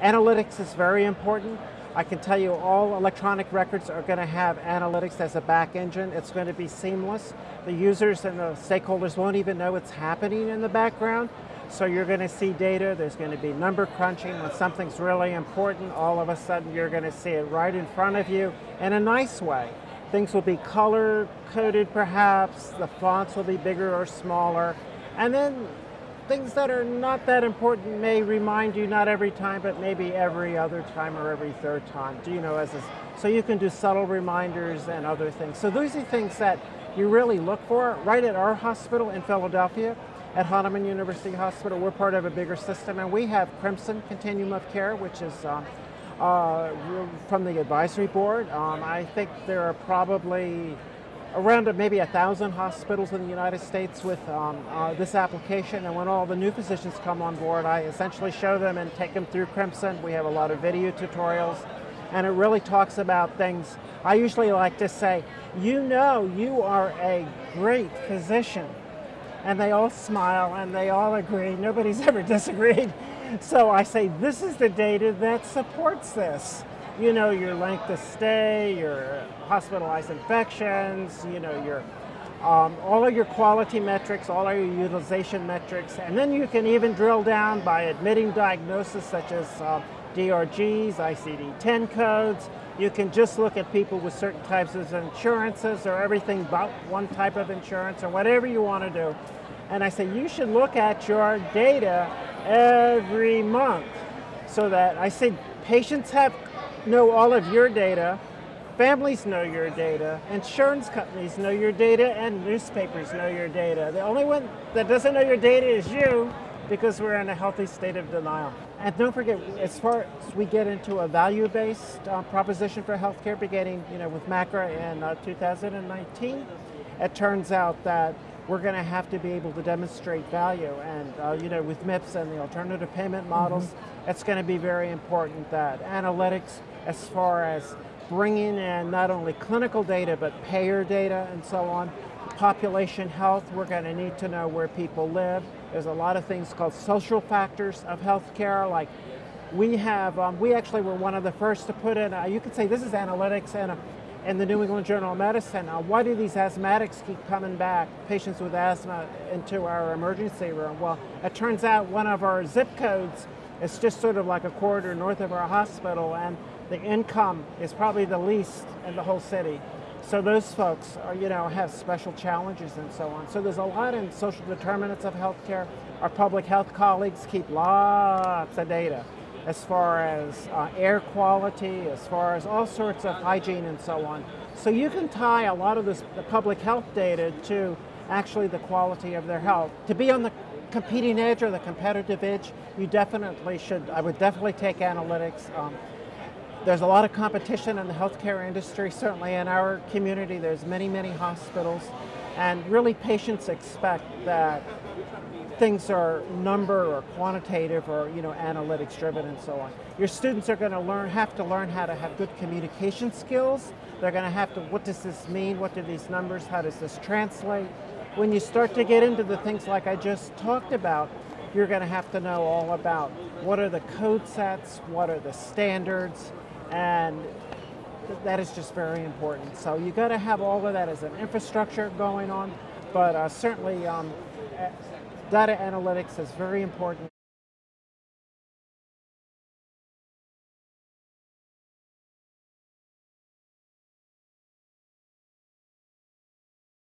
Analytics is very important. I can tell you all electronic records are going to have analytics as a back engine. It's going to be seamless. The users and the stakeholders won't even know it's happening in the background. So you're going to see data, there's going to be number crunching. When something's really important, all of a sudden you're going to see it right in front of you in a nice way. Things will be color coded perhaps, the fonts will be bigger or smaller, and then things that are not that important may remind you not every time, but maybe every other time or every third time. Do you know as a, so you can do subtle reminders and other things. So those are things that you really look for right at our hospital in Philadelphia. At Hahnemann University Hospital, we're part of a bigger system, and we have Crimson Continuum of Care, which is um, uh, from the advisory board. Um, I think there are probably around maybe a thousand hospitals in the United States with um, uh, this application and when all the new physicians come on board I essentially show them and take them through Crimson. We have a lot of video tutorials and it really talks about things. I usually like to say, you know you are a great physician and they all smile and they all agree. Nobody's ever disagreed. So I say, this is the data that supports this you know your length of stay, your hospitalized infections, you know your um, all of your quality metrics, all of your utilization metrics, and then you can even drill down by admitting diagnosis such as uh, DRGs, ICD-10 codes. You can just look at people with certain types of insurances or everything but one type of insurance or whatever you want to do. And I say you should look at your data every month so that I say patients have know all of your data, families know your data, insurance companies know your data, and newspapers know your data. The only one that doesn't know your data is you because we're in a healthy state of denial. And don't forget, as far as we get into a value-based uh, proposition for healthcare beginning you know, with MACRA in uh, 2019, it turns out that we're going to have to be able to demonstrate value. And uh, you know, with MIPS and the alternative payment models, mm -hmm. it's going to be very important that analytics as far as bringing in not only clinical data, but payer data and so on. Population health, we're going to need to know where people live. There's a lot of things called social factors of healthcare, like we have, um, we actually were one of the first to put in, you could say this is analytics and a, in the New England Journal of Medicine. Uh, why do these asthmatics keep coming back, patients with asthma, into our emergency room? Well, it turns out one of our zip codes is just sort of like a corridor north of our hospital, and the income is probably the least in the whole city. So those folks are, you know, have special challenges and so on. So there's a lot in social determinants of healthcare. Our public health colleagues keep lots of data as far as uh, air quality, as far as all sorts of hygiene and so on. So you can tie a lot of this, the public health data to actually the quality of their health. To be on the competing edge or the competitive edge, you definitely should, I would definitely take analytics. Um, there's a lot of competition in the healthcare industry, certainly in our community. There's many, many hospitals, and really patients expect that things are number or quantitative or you know analytics driven and so on. Your students are going to learn, have to learn how to have good communication skills. They're going to have to, what does this mean? What do these numbers, how does this translate? When you start to get into the things like I just talked about, you're going to have to know all about what are the code sets, what are the standards, and that is just very important. So you got to have all of that as an infrastructure going on, but uh, certainly um, data analytics is very important.